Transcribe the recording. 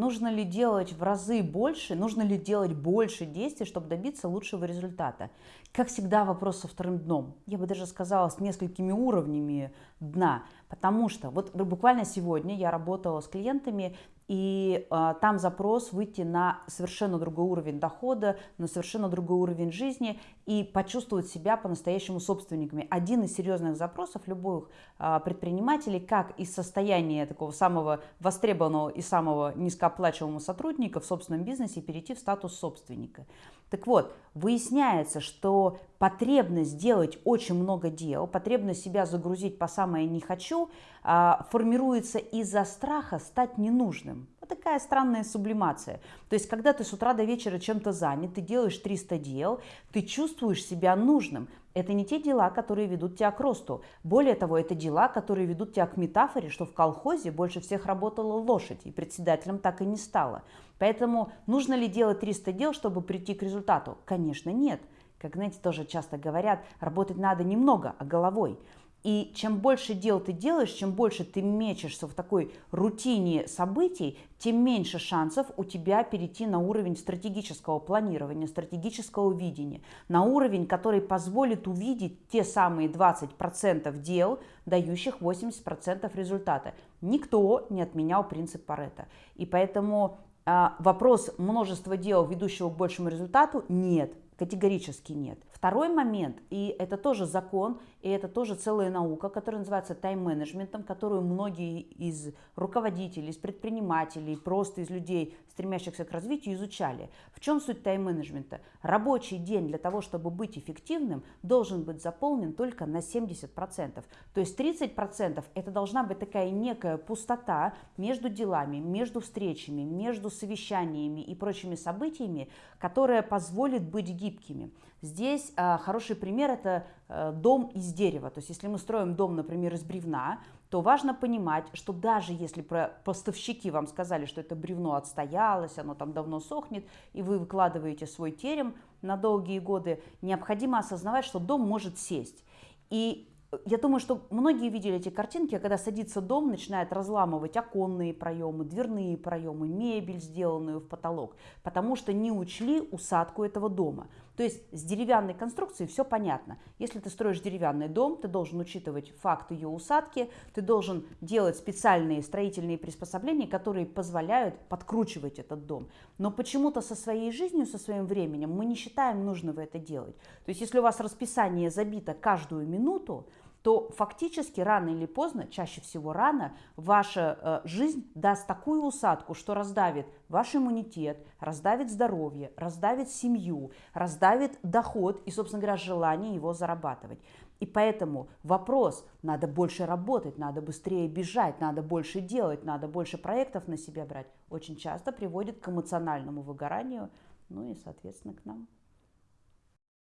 нужно ли делать в разы больше, нужно ли делать больше действий, чтобы добиться лучшего результата. Как всегда вопрос со вторым дном. Я бы даже сказала с несколькими уровнями дна. Потому что вот буквально сегодня я работала с клиентами, и э, там запрос выйти на совершенно другой уровень дохода, на совершенно другой уровень жизни и почувствовать себя по-настоящему собственниками. Один из серьезных запросов любых э, предпринимателей, как из состояния такого самого востребованного и самого низкооплачиваемого сотрудника в собственном бизнесе перейти в статус собственника. Так вот, выясняется, что потребность делать очень много дел, потребность себя загрузить по самое не хочу, а, формируется из-за страха стать ненужным. Такая странная сублимация. То есть, когда ты с утра до вечера чем-то занят, ты делаешь 300 дел, ты чувствуешь себя нужным. Это не те дела, которые ведут тебя к росту. Более того, это дела, которые ведут тебя к метафоре, что в колхозе больше всех работала лошадь, и председателем так и не стало. Поэтому нужно ли делать 300 дел, чтобы прийти к результату? Конечно, нет. Как, знаете, тоже часто говорят, работать надо немного, а головой. И чем больше дел ты делаешь, чем больше ты мечешься в такой рутине событий, тем меньше шансов у тебя перейти на уровень стратегического планирования, стратегического видения, на уровень, который позволит увидеть те самые 20% дел, дающих 80% результата. Никто не отменял принцип Паретта. И поэтому а, вопрос множества дел, ведущего к большему результату, нет, категорически нет. Второй момент, и это тоже закон, и это тоже целая наука, которая называется тайм-менеджментом, которую многие из руководителей, из предпринимателей, просто из людей, стремящихся к развитию, изучали. В чем суть тайм-менеджмента? Рабочий день для того, чтобы быть эффективным, должен быть заполнен только на 70%. То есть 30% это должна быть такая некая пустота между делами, между встречами, между совещаниями и прочими событиями, которая позволит быть гибкими. Здесь а, хороший пример – это а, дом из дерева. То есть если мы строим дом, например, из бревна, то важно понимать, что даже если поставщики вам сказали, что это бревно отстоялось, оно там давно сохнет, и вы выкладываете свой терем на долгие годы, необходимо осознавать, что дом может сесть. И я думаю, что многие видели эти картинки, когда садится дом, начинает разламывать оконные проемы, дверные проемы, мебель, сделанную в потолок, потому что не учли усадку этого дома. То есть с деревянной конструкцией все понятно. Если ты строишь деревянный дом, ты должен учитывать факт ее усадки, ты должен делать специальные строительные приспособления, которые позволяют подкручивать этот дом. Но почему-то со своей жизнью, со своим временем мы не считаем нужного это делать. То есть если у вас расписание забито каждую минуту, то фактически рано или поздно, чаще всего рано, ваша э, жизнь даст такую усадку, что раздавит ваш иммунитет, раздавит здоровье, раздавит семью, раздавит доход и, собственно говоря, желание его зарабатывать. И поэтому вопрос, надо больше работать, надо быстрее бежать, надо больше делать, надо больше проектов на себя брать, очень часто приводит к эмоциональному выгоранию, ну и, соответственно, к нам.